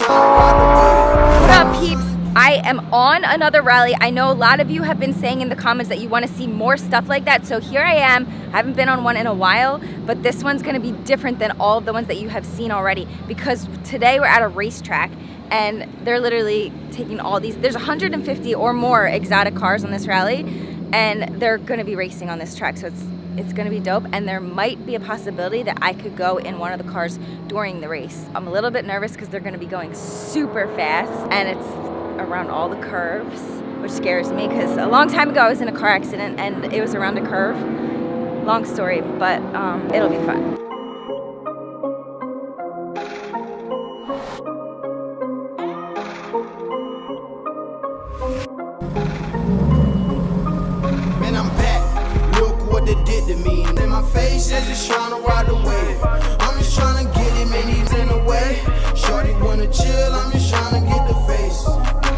What up, peeps? I am on another rally. I know a lot of you have been saying in the comments that you want to see more stuff like that. So here I am. I haven't been on one in a while, but this one's going to be different than all of the ones that you have seen already because today we're at a racetrack and they're literally taking all these. There's 150 or more exotic cars on this rally and they're going to be racing on this track. So it's it's gonna be dope and there might be a possibility that I could go in one of the cars during the race. I'm a little bit nervous because they're gonna be going super fast and it's around all the curves, which scares me because a long time ago I was in a car accident and it was around a curve. Long story, but um, it'll be fun. Me. Face is just trying to ride the wave. I'm just trying to get it, man, he's in the way. Shorty wanna chill, I'm just trying to get the face.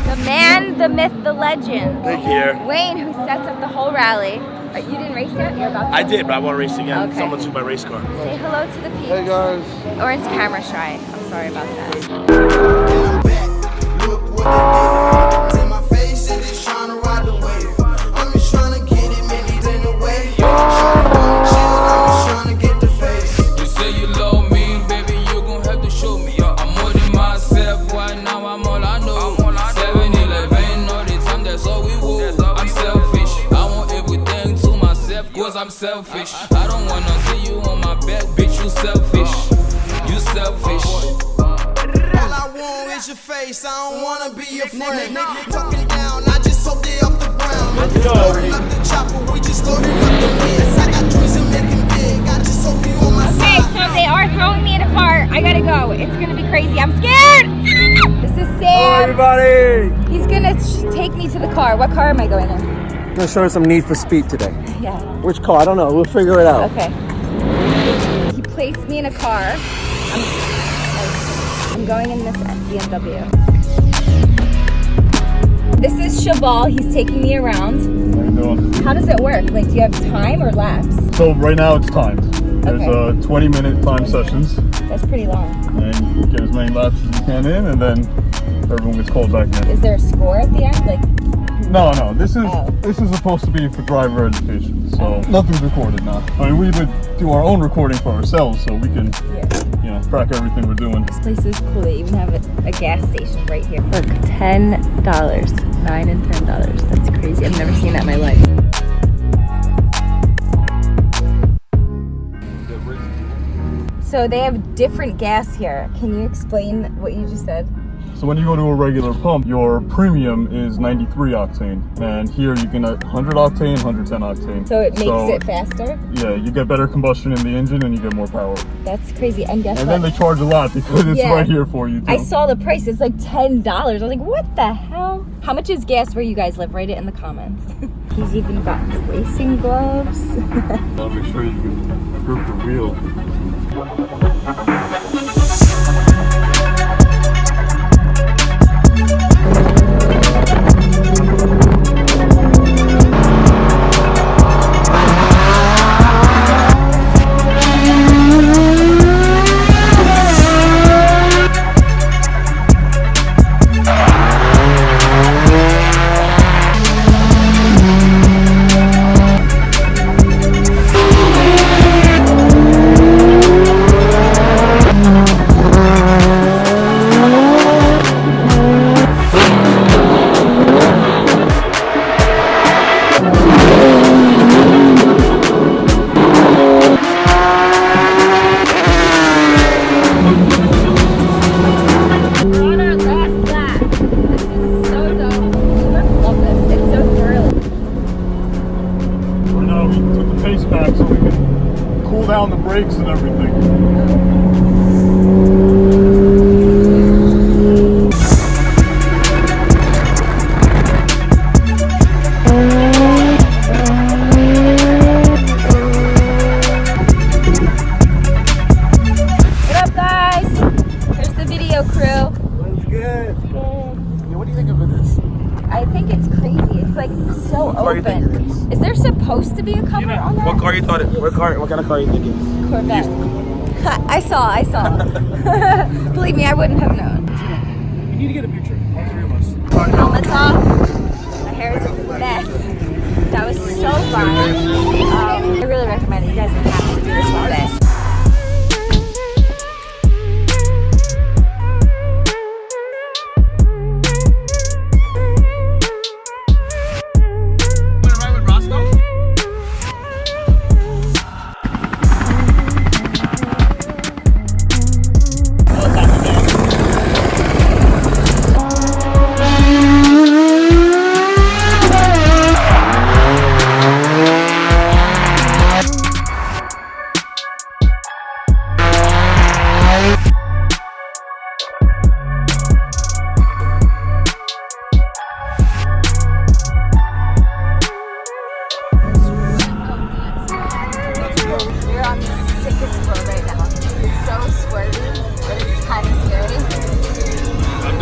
The man, the myth, the legend. Thank you. Wayne, who sets up the whole rally. Uh, You didn't race yet? You're about to? I did, but I want to race again. Okay. Someone took my race car. Say hello to the peeps. Hey guys. Oren's camera shy. I'm sorry about that. Cause I'm selfish. I don't wanna see you on my back, bitch, you selfish. You selfish. All I want is your face. I don't wanna be your friend. Talking down, I just hope they off the ground. Loading up the chopper, we just loading up the mids. I got dreams of making big. I just hope you on my Okay, side. so they are throwing me in a car. I gotta go. It's gonna be crazy. I'm scared. This is Sam. everybody. He's gonna take me to the car. What car am I going in? I'm gonna show her some Need for Speed today. Yeah. Which car? I don't know. We'll figure it out. Okay. He placed me in a car. I'm, I'm going in this BMW. This is Shabal. He's taking me around. How you doing? How does it work? Like, do you have time or laps? So right now it's timed. There's Okay. uh, 20 minute time sessions, That's pretty long. and you get as many laps as you can in, and then everyone gets called back in. Is there a score at the end? Like, No, no, this is Oh. this is supposed to be for driver education, so nothing's recorded now. I mean, we would do our own recording for ourselves, so we can, yeah. you know, track everything we're doing. This place is cool. They even have a, a gas station right here. Look, ten dollars, nine and ten dollars. That's crazy. I've never seen that in my life. So they have different gas here. Can you explain what you just said? So when you go to a regular pump, your premium is 93 octane, and here you can 100 octane, 110 octane. So it makes it faster. Yeah, you get better combustion in the engine, and you get more power. That's crazy. And guess And what? then they charge a lot because it's Yeah. right here for you. Too. I saw the price. It's like ten dollars. I was like, what the hell? How much is gas where you guys live? Write it in the comments. He's even got racing gloves. I'll make sure you can grip the wheel. Back so we can cool down the brakes and everything. It's crazy. It's like so car you think open. Is there supposed to be a cover on that? What car you thought it? What car? What kind of car you think it is? Corvette. I saw, I saw. Believe me, I wouldn't have known. You need to get a picture. All three of us. Helmets off. My hair is a mess. That was so fun. Um, I really recommend it. You guys have to do this one day.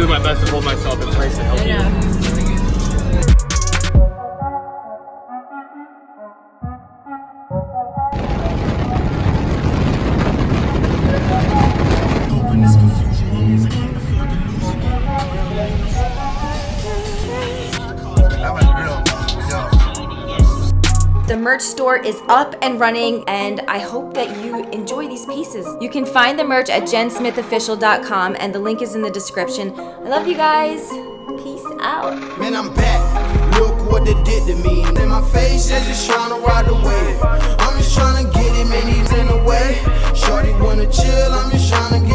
Doing my best to hold myself in place to help you. Merch store is up and running, and I hope that you enjoy these pieces. You can find the merch at jensmithofficial.com, and the link is in the description. I love you guys. Peace out. Man, I'm back. Look what they did to me. My face just trying to ride wave. I'm just trying to get he's in the way. Shorty wanna chill, I'm just trying to get